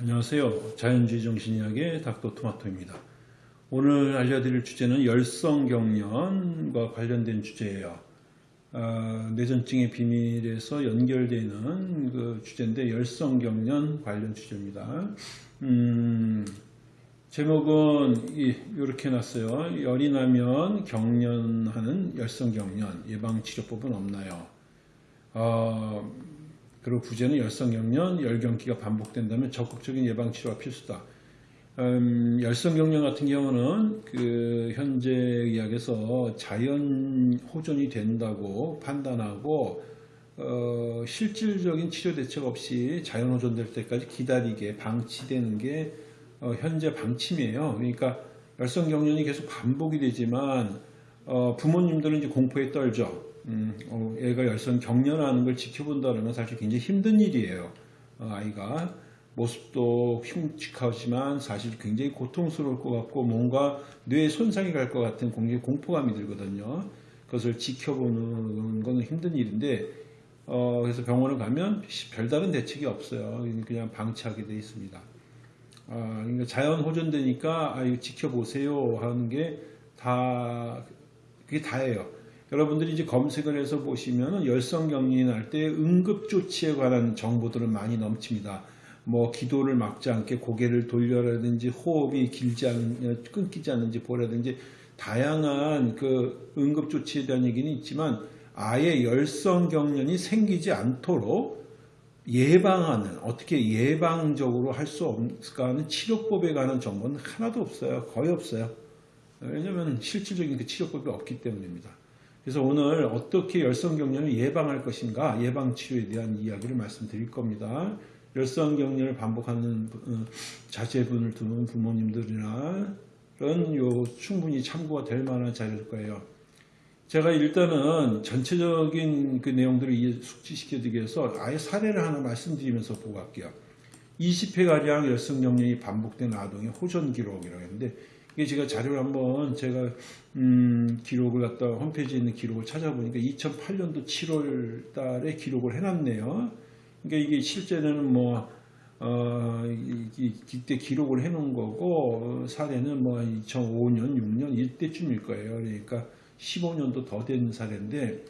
안녕하세요. 자연주의 정신의학의 닥터 토마토입니다. 오늘 알려드릴 주제는 열성경련과 관련된 주제예요. 아, 뇌전증의 비밀에서 연결되는 그 주제인데 열성경련 관련 주제입니다. 음, 제목은 이 렇게 해놨어요. 열이 나면 경련하는 열성경련 예방치료법은 없나요? 어, 그리고 부제는 열성경련, 열경기가 반복된다면 적극적인 예방치료가 필수다. 음, 열성경련 같은 경우는 그 현재 의학에서 자연 호전이 된다고 판단하고 어, 실질적인 치료 대책 없이 자연 호전될 때까지 기다리게 방치되는 게 어, 현재 방침이에요. 그러니까 열성경련이 계속 반복이 되지만 어, 부모님들은 이제 공포에 떨죠. 음, 어, 애가 열성 경련하는 걸 지켜본다는 건 사실 굉장히 힘든 일이에요. 어, 아이가 모습도 흉측하지만 사실 굉장히 고통스러울 것 같고 뭔가 뇌에 손상이 갈 것 같은 굉장히 공포감이 들거든요. 그것을 지켜보는 것은 힘든 일인데 어, 그래서 병원을 가면 별다른 대책이 없어요. 그냥 방치하게 되어 있습니다. 아, 그러니까 자연 호전되니까 아, 이거 지켜보세요 하는 게 다 그게 다예요. 여러분들이 이제 검색을 해서 보시면 열성경련이 날때 응급조치에 관한 정보들은 많이 넘칩니다. 뭐 기도를 막지 않게 고개를 돌려라든지 호흡이 길지 않 끊기지 않는지 보라든지 다양한 그 응급조치에 대한 얘기는 있지만 아예 열성경련이 생기지 않도록 예방하는 어떻게 예방적으로 할 수 없을까 하는 치료법에 관한 정보는 하나도 없어요. 거의 없어요. 왜냐하면 실질적인 그 치료법이 없기 때문입니다. 그래서 오늘 어떻게 열성경련을 예방할 것인가 예방치료에 대한 이야기를 말씀드릴 겁니다. 열성경련을 반복하는 어, 자제분을 두는 부모님들이나 그런 요 충분히 참고가 될 만한 자료일 거예요. 제가 일단은 전체적인 그 내용들을 숙지시켜 드리기 위해서 아예 사례를 하나 말씀드리면서 보고 갈게요. 20회가량 열성경련이 반복된 아동의 호전 기록이라고 했는데 이게 제가 자료를 한번 제가 음, 기록을 갖다 홈페이지에 있는 기록을 찾아보니까 2008년도 7월 달에 기록을 해놨네요. 그러니까 이게 실제는 뭐 어, 이, 이때 기록을 해놓은 거고 사례는 뭐 2005년, 6년 이때쯤일 거예요. 그러니까 15년도 더 된 사례인데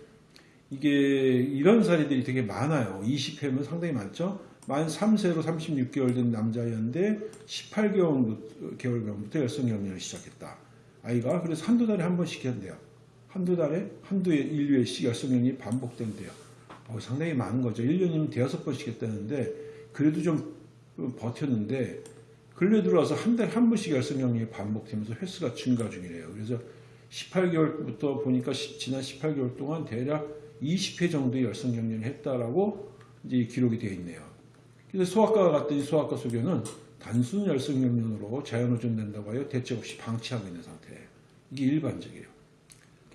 이게 이런 사례들이 되게 많아요. 20회면 상당히 많죠. 만 3세로 36개월 된 남자였는데 18개월부터 열성경련을 시작했다. 아이가 그래서 한두 달에 한 번씩 한대요. 한두 달에 한두 일류에씩 열성경련이 반복된대요. 어, 상당히 많은 거죠. 1년이면 대여섯 번씩 했다는데 그래도 좀 버텼는데 근래 들어와서 한 달에 한 번씩 열성경련이 반복되면서 횟수가 증가 중이래요. 그래서 18개월부터 보니까 지난 18개월 동안 대략 20회 정도의 열성경련을 했다라고 이제 기록이 되어 있네요. 그래서 소아과가 갔더니 소아과 소견은 단순 열성경련으로 자연호전된다고 하여 대책 없이 방치하고 있는 상태예요. 이게 일반적이에요.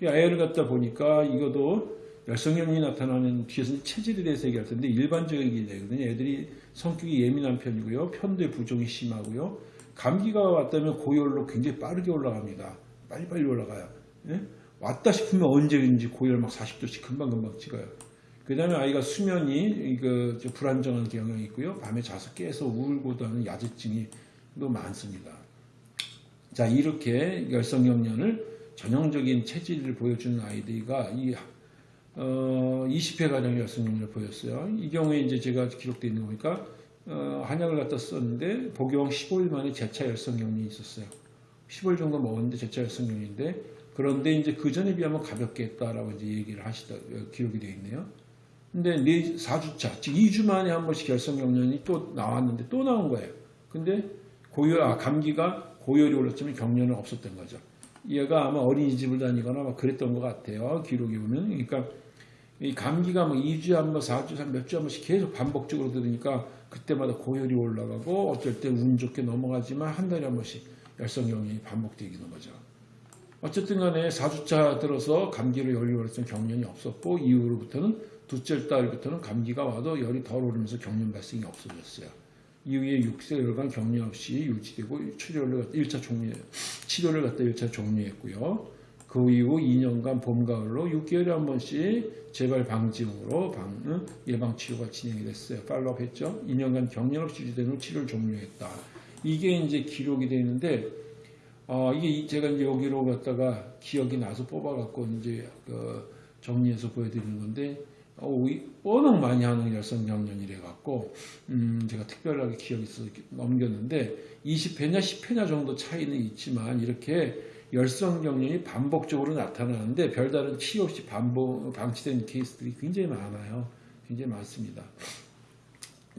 아이를 갖다 보니까 이것도 열성경련이 나타나는 뒤에서 체질에 대해서 얘기할 텐데 일반적인 얘기거든요. 애들이 성격이 예민한 편이고요. 편도의 부종이 심하고요. 감기가 왔다면 고열로 굉장히 빠르게 올라갑니다. 빨리빨리 올라가요. 예? 왔다 싶으면 언제든지 고열 막 40도씩 금방금방 찍어요. 그 다음에 아이가 수면이 이거 불안정한 경향이 있고요. 밤에 자서 깨서 울고도 하는 야제증이 또 많습니다. 자 이렇게 열성경련을 전형적인 체질을 보여주는 아이들과 이 어, 20회 가량의 열성경련을 보였어요. 이 경우에 이제 제가 기록되어 있는 거니까 어, 한약을 갖다 썼는데 복용 15일 만에 재차 열성경련이 있었어요. 10월 정도 먹었는데 재차 열성경련인데 그런데 이제 그 전에 비하면 가볍게 했다라고 이제 얘기를 하시다 기록이 되어 있네요. 근데 4주차, 즉 2주 만에 한 번씩 결성경련이 또 나왔는데 또 나온 거예요. 근데 고열, 아, 감기가 고열이 올랐지만 경련은 없었던 거죠. 얘가 아마 어린이집을 다니거나 막 그랬던 것 같아요. 기록이 보면. 그러니까 이 감기가 막 2주에 한 번, 4주, 몇주한 번씩 계속 반복적으로 들으니까 그때마다 고열이 올라가고 어쩔 때 운 좋게 넘어가지만 한 달에 한 번씩 열성경련이 반복되기는 거죠. 어쨌든 간에 4주차 들어서 감기로 열이 올랐던 경련이 없었고 이후로부터는 두째 달부터는 감기가 와도 열이 덜 오르면서 경련 발생이 없어졌어요. 이후에 6개월간 격리 없이 유지되고 치료를 갖다 1차 종료, 치료를 갖다 1차 종료했고요. 그그 이후 2년간 봄, 가을로 6개월에 한 번씩 재발 방지용으로 방, 응? 예방 치료가 진행이 됐어요. 팔로업 했죠. 2년간 격년 없이 유지된 후 치료를 종료했다. 이게 이제 기록이 되어 있는데 어, 이게 제가 이제 여기로 갔다가 기억이 나서 뽑아갖고 이제 그 정리해서 보여드리는 건데 워낙 많이 하는 열성경련이래 갖고 음, 제가 특별하게 기억이 있어서 넘겼는데 20회냐 10회냐 정도 차이는 있지만 이렇게 열성경련이 반복적으로 나타나는데 별다른 치료 없이 반복 방치된 케이스들이 굉장히 많아요. 굉장히 많습니다.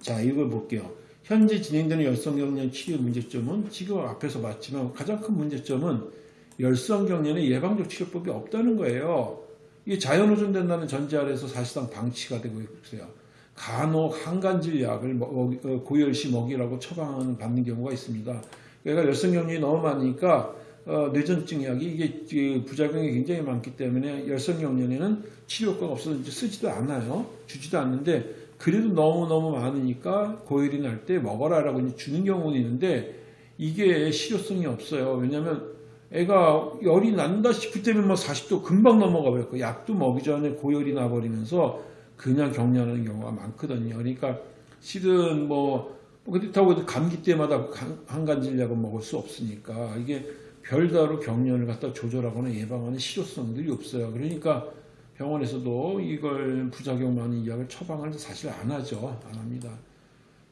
자, 이걸 볼게요. 현재 진행되는 열성경련 치료 문제점은 지금 앞에서 봤지만 가장 큰 문제점은 열성경련의 예방적 치료법이 없다는 거예요. 이게 자연오존된다는 전제 아래서 사실상 방치가 되고 있어요. 간혹 항간질 약을 먹- 어, 고열시 먹이라고 처방을 받는 경우가 있습니다. 그러니까 열성경련이 너무 많으니까 어, 뇌전증 약이 이게 그 부작용이 굉장히 많기 때문에 열성경련에는 치료 효과가 없어서 이제 쓰지도 않아요. 주지도 않는데 그래도 너무너무 많으니까 고열이 날 때 먹어라 라고 이제 주는 경우는 있는데 이게 실효성이 없어요. 왜냐하면 애가 열이 난다 싶을 때면 뭐 40도 금방 넘어가 버렸고 약도 먹이 전에 고열이 나버리면서 그냥 격리하는 경우가 많거든요. 그러니까 실은 뭐, 뭐 그렇다고 해도 감기 때마다 한- 한간질약은 먹을 수 없으니까 이게 별다로 격년을 갖다 조절하거나 예방하는 실효성들이 없어요. 그러니까 병원에서도 이걸 부작용 많은 약을 처방을 사실 안 하죠. 안 합니다.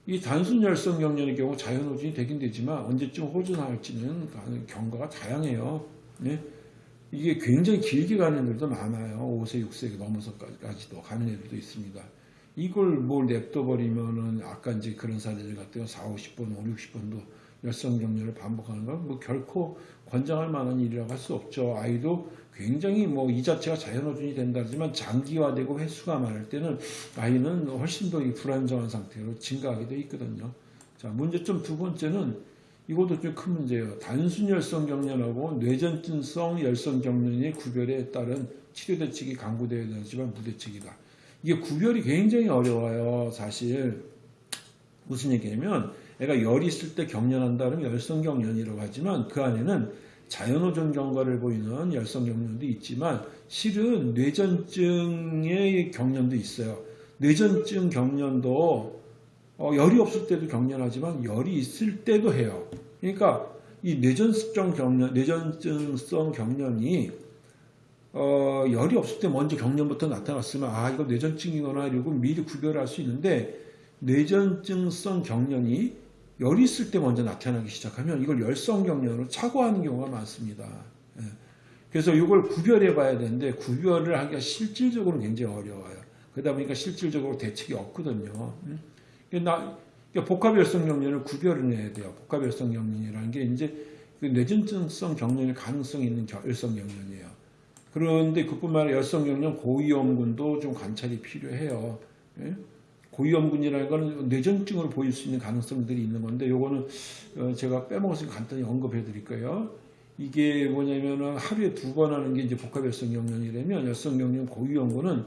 이 단순 열성 경련의 경우 자연 호전이 되긴 되지만 언제쯤 호전할지는 경과가 다양해요. 네? 이게 굉장히 길게 가는 애들도 많아요. 5세, 6세 넘어서까지도 가는 애들도 있습니다. 이걸 뭘 냅둬버리면은 아까 이제 그런 사례들 같은 4, 50번, 5, 60번도 열성 경련을 반복하는 건 뭐 결코 권장할 만한 일이라고 할 수 없죠. 아이도 굉장히 뭐 이 자체가 자연호전이 된다지만 장기화되고 횟수가 많을 때는 아이는 훨씬 더이 불안정한 상태로 증가하게 돼 있거든요. 자, 문제점 두 번째는 이것도 좀 큰 문제예요. 단순 열성 경련하고 뇌전증성 열성 경련의 구별에 따른 치료 대책이 강구되어야 되지만 무대책이다. 이게 구별이 굉장히 어려워요. 사실 무슨 얘기냐면 애가 열이 있을 때 경련한다는 열성 경련이라고 하지만 그 안에는 자연호전 경과를 보이는 열성 경련도 있지만 실은 뇌전증의 경련도 있어요. 뇌전증 경련도 어, 열이 없을 때도 경련하지만 열이 있을 때도 해요. 그러니까 이 뇌전증성 경련, 뇌전증성 경련이 어, 열이 없을 때 먼저 경련부터 나타났으면 아 이거 뇌전증이거나 이러고 미리 구별할 수 있는데 뇌전증성 경련이 열이 있을 때 먼저 나타나기 시작하면 이걸 열성 경련으로 착오하는 경우가 많습니다. 예. 그래서 이걸 구별해 봐야 되는데 구별을 하기가 실질적으로 굉장히 어려워요. 그러다 보니까 실질적으로 대책이 없거든요. 음. 나, 그러니까 복합열성 경련을 구별을 해야 돼요. 복합열성 경련이라는 게 이제 그 뇌전증성 경련일 가능성이 있는 열성 경련이에요. 그런데 그뿐만 아니라 열성 경련 고위험군도 좀 관찰이 필요해요. 예? 고위험군이라는 거는 뇌전증으로 보일 수 있는 가능성들이 있는 건데 요거는 어, 제가 빼먹었으니까 간단히 언급해 드릴 거예요. 이게 뭐냐면은 하루에 두 번 하는 게 이제 복합열성 경련이라면 열성 경련 고위험군은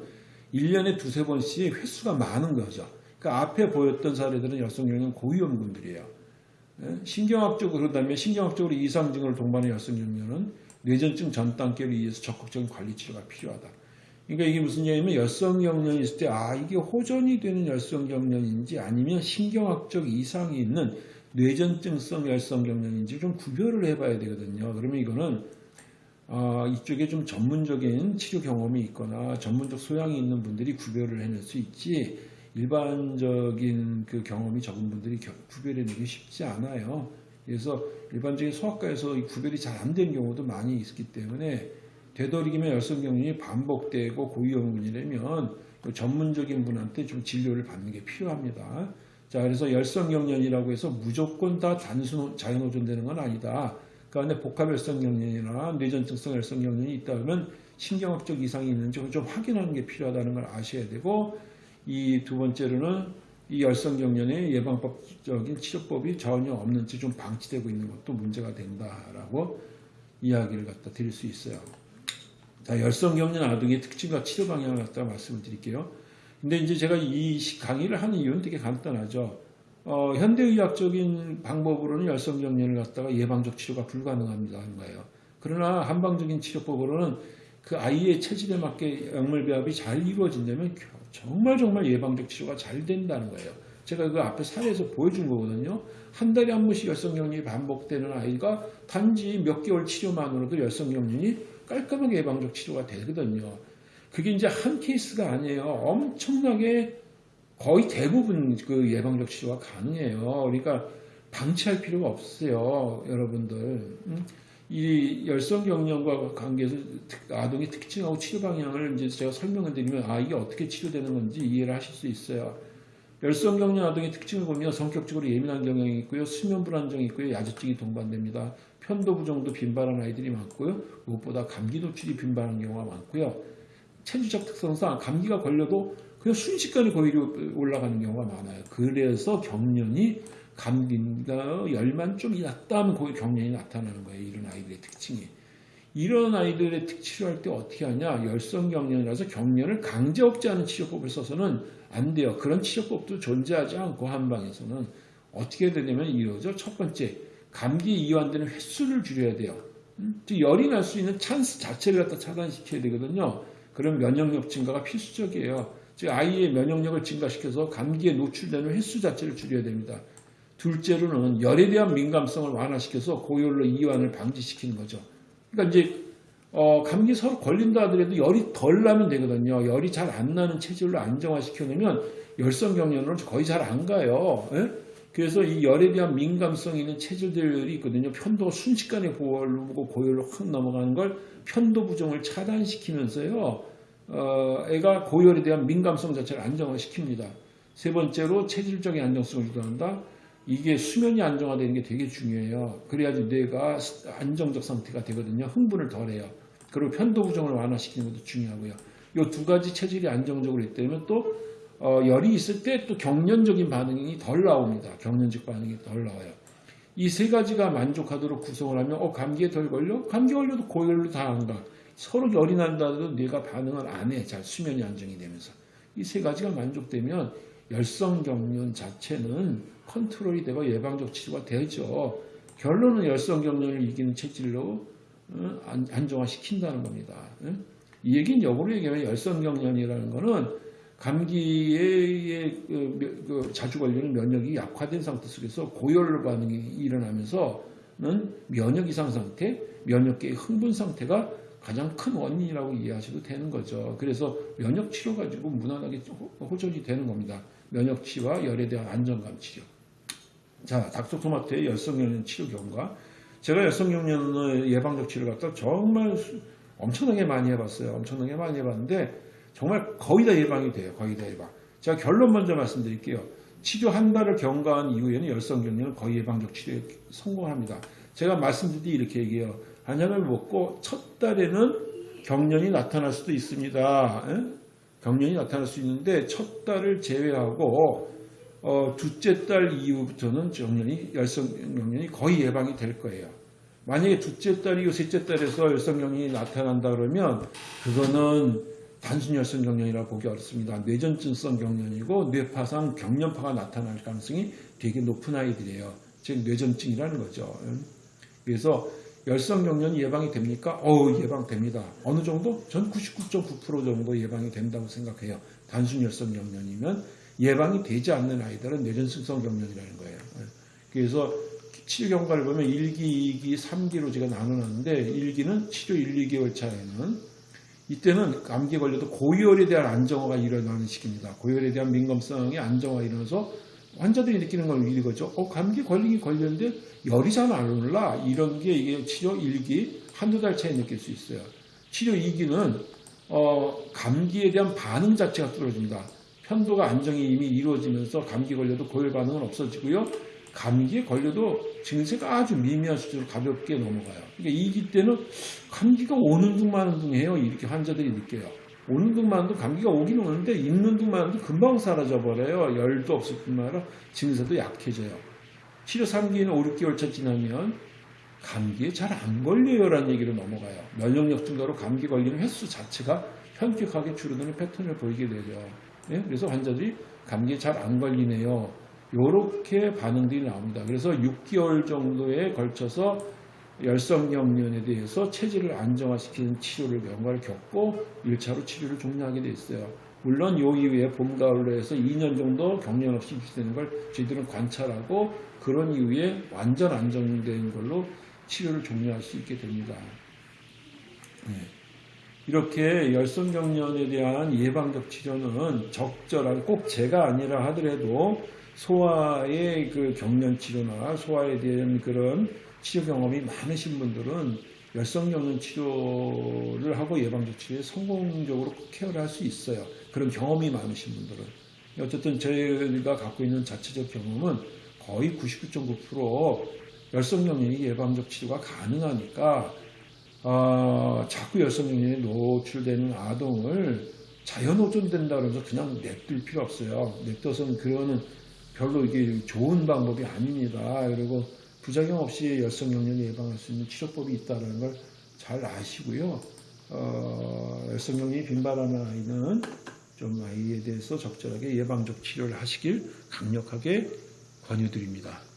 1년에 두세 번씩 횟수가 많은 거죠. 그러니까 앞에 보였던 사례들은 열성 경련 고위험군들이에요. 예? 신경학적으로 그다음에 신경학적으로 이상 증후를 동반한 열성 경련은 뇌전증 전 단계를 위해서 적극적인 관리 치료가 필요하다. 그러니까 이게 무슨 얘기냐면 열성 경련이 있을 때 아 이게 호전이 되는 열성 경련인지 아니면 신경학적 이상이 있는 뇌전증성 열성 경련인지 좀 구별을 해봐야 되거든요. 그러면 이거는 아, 이쪽에 좀 전문적인 치료 경험이 있거나 전문적 소양이 있는 분들이 구별을 해낼 수 있지 일반적인 그 경험이 적은 분들이 겨- 구별해내기 쉽지 않아요. 그래서 일반적인 소아과에서 이 구별이 잘 안 된 경우도 많이 있기 때문에 되도록이면 열성 경련이 반복되고 고위험군이라면 그 전문적인 분한테 좀 진료를 받는 게 필요합니다. 자, 그래서 열성 경련이라고 해서 무조건 다 단순 자연호전되는 건 아니다. 그 안에 복합열성 경련이나 뇌전증성 열성 경련이 있다면 신경학적 이상이 있는지 좀 확인하는 게 필요하다는 걸 아셔야 되고 이 두 번째로는 이 열성 경련의 예방법적인 치료법이 전혀 없는지 좀 방치되고 있는 것도 문제가 된다라고 이야기를 갖다 드릴 수 있어요. 자, 열성 경련 아동의 특징과 치료 방향을 갖다 말씀을 드릴게요. 근데 이제 제가 이 시- 강의를 하는 이유는 되게 간단하죠. 어, 현대의학적인 방법으로는 열성 경련을 갖다가 예방적 치료가 불가능합니다 하는 거예요. 그러나 한방적인 치료법으로는 그 아이의 체질에 맞게 약물 배합이 잘 이루어진다면 정말 정말 예방적 치료가 잘 된다는 거예요. 제가 그 앞에 사례에서 보여준 거거든요. 한 달에 한 번씩 열성경련이 반복되는 아이가 단지 몇 개월 치료만으로도 열성경련이 깔끔하게 예방적 치료가 되거든요. 그게 이제 한 케이스가 아니에요. 엄청나게 거의 대부분 그 예방적 치료가 가능해요. 그러니까 방치할 필요가 없어요, 여러분들. 음? 이 열성 경련과 관계해서 아동의 특징하고 치료 방향을 이제 제가 설명을 드리면 아 이게 어떻게 치료되는 건지 이해를 하실 수 있어요. 열성 경련 아동의 특징을 보면 성격적으로 예민한 경향이 있고요, 수면 불안정이 있고요, 야자증이 동반됩니다. 편도 부정도 빈발한 아이들이 많고요, 무엇보다 감기 노출이 빈발한 경우가 많고요. 체질적 특성상 감기가 걸려도 그냥 순식간에 고위로 올라가는 경우가 많아요. 그래서 경련이 감기가 열만 좀 하면 거기 경련이 나타나는 거예요. 이런 아이들의 특징이. 이런 아이들의 치료 할 때 어떻게 하냐? 열성 경련이라서 경련을 강제 억제하는 치료법을 써서는 안 돼요. 그런 치료법도 존재하지 않고 한방에서는 어떻게 되냐면 이러죠. 첫 번째, 감기 이완되는 횟수를 줄여야 돼요. 음? 즉 열이 날 수 있는 찬스 자체를 갖다 차단시켜야 되거든요. 그런 면역력 증가가 필수적이에요. 즉 아이의 면역력을 증가시켜서 감기에 노출되는 횟수 자체를 줄여야 됩니다. 둘째로는 열에 대한 민감성을 완화시켜서 고열로 이완을 방지시키는 거죠. 그러니까 이제 어, 감기 서로 걸린다 하더라도 열이 덜 나면 되거든요. 열이 잘 안 나는 체질로 안정화시켜 놓으면 열성 경련으로 거의 잘 안 가요. 예? 그래서 이 열에 대한 민감성 있는 체질들이 있거든요. 편도 순식간에 고열로 고열로 확 넘어가는 걸 편도 부종을 차단시키면서요. 어, 애가 고열에 대한 민감성 자체를 안정화시킵니다. 세 번째로 체질적인 안정성을 유도한다. 이게 수면이 안정화되는 게 되게 중요해요. 그래야지 뇌가 안정적 상태가 되거든요. 흥분을 덜해요. 그리고 편도 부종을 완화시키는 것도 중요하고요. 이 두 가지 체질이 안정적으로 있다면 또 어, 열이 있을 때 또 경련적인 반응이 덜 나옵니다. 경련적 반응이 덜 나와요. 이 세 가지가 만족하도록 구성을 하면 어 감기에 덜 걸려? 감기 걸려도 고열로 다 안 가. 서로 열이 난다도 뇌가 반응을 안 해. 잘 수면이 안정이 되면서. 이 세 가지가 만족되면 열성 경련 자체는 컨트롤이 되고 예방적 치료가 되죠. 결론은 열성 경련을 이기는 체질로 어, 안정화시킨다는 겁니다. 이 얘기는 역으로 얘기하면 열성 경련이라는 것은 감기에 그, 그 자주 걸리는 면역이 약화된 상태 속에서 고열 반응이 일어나면서는 면역 이상 상태, 면역계의 흥분 상태가 가장 큰 원인이라고 이해하셔도 되는 거죠. 그래서 면역 치료 가지고 무난하게 호전이 되는 겁니다. 면역치와 열에 대한 안정감 치료. 자, 닥터토마토의 열성경련 치료 경과. 제가 열성경련의 예방적 치료 갖다 정말 엄청나게 많이 해봤어요. 엄청나게 많이 해봤는데 정말 거의 다 예방이 돼요. 거의 다 예방. 제가 결론 먼저 말씀드릴게요. 치료 한 달을 경과한 이후에는 열성경련은 거의 예방적 치료에 성공합니다. 제가 말씀드릴 때 이렇게 얘기해요. 한약을 먹고 첫 달에는 경련이 나타날 수도 있습니다. 에? 경련이 나타날 수 있는데 첫 달을 제외하고 어, 둘째 달 이후부터는 경련이 열성 경련이 거의 예방이 될 거예요. 만약에 둘째 달 이후 셋째 달에서 열성 경련이 나타난다 그러면 그거는 단순 열성 경련이라고 보기 어렵습니다. 뇌전증성 경련이고 뇌파상 경련파가 나타날 가능성이 되게 높은 아이들이에요. 즉 뇌전증이라는 거죠. 그래서 열성 경련이 예방이 됩니까? 어우 예방됩니다. 어느 정도? 전 99.9% 정도 예방이 된다고 생각해요. 단순 열성 경련이면 예방이 되지 않는 아이들은 뇌전증성 경련이라는 거예요. 예. 그래서 치료 경과를 보면 1기, 2기, 3기로 제가 나눠놨는데 1기는 치료 1, 2개월 차에는 이때는 감기에 걸려도 고열에 대한 안정화가 일어나는 시기입니다. 고열에 대한 민감성이 안정화 일어나서 환자들이 느끼는 건 이거죠. 어, 감기 걸리긴 걸렸는데 열이 잘 안 올라. 이런 게 이게 치료 1기 한두 달 차에 느낄 수 있어요. 치료 2기는 어, 감기에 대한 반응 자체가 떨어집니다. 편도가 안정이 이미 이루어지면서 감기 걸려도 고열 반응은 없어지고요. 감기에 걸려도 증세가 아주 미미한 수준으로 가볍게 넘어가요. 그러니까 2기 때는 감기가 오는 둥 마는 둥 해요. 이렇게 환자들이 느껴요. 오는 둥만 도 감기가 오긴 오는데 있는 둥만 도 금방 사라져 버려요. 열도 없을 뿐만 아니라 증세도 약해져요. 치료 3기는 5, 6개월 차 지나면 감기에 잘 안 걸려요라는 얘기로 넘어가요. 면역력 증가로 감기 걸리는 횟수 자체가 현격하게 줄어드는 패턴을 보이게 되죠. 예? 그래서 환자들이 감기에 잘 안 걸리네요. 이렇게 반응들이 나옵니다. 그래서 6개월 정도에 걸쳐서 열성경련에 대해서 체질을 안정화시키는 치료를 경과를 겪고 1차로 치료를 종료하게 됐어요. 물론 요 이후에 봄, 가을로 해서 2년 정도 경련 없이 유지되는 걸 저희들은 관찰하고 그런 이후에 완전 안정된 걸로 치료를 종료할 수 있게 됩니다. 네. 이렇게 열성경련에 대한 예방적 치료는 적절한 꼭 제가 아니라 하더라도 소아의 그 경련 치료나 소아에 대한 그런 치료 경험이 많으신 분들은 열성경련 치료를 하고 예방적 치료에 성공적으로 케어를 할 수 있어요. 그런 경험이 많으신 분들은. 어쨌든 저희가 갖고 있는 자체적 경험은 거의 99.9% 열성경련이 예방적 치료가 가능하니까 아, 자꾸 열성경련에 노출되는 아동을 자연 호전된다 그러면서 그냥 냅둘 필요 없어요. 냅둬서는 그거는 별로 이게 좋은 방법이 아닙니다. 그리고 부작용 없이 열성경련 예방할 수 있는 치료법이 있다는 걸 잘 아시고요. 어, 열성경련이 빈발하는 아이는 좀 아이에 대해서 적절하게 예방적 치료를 하시길 강력하게 권유드립니다.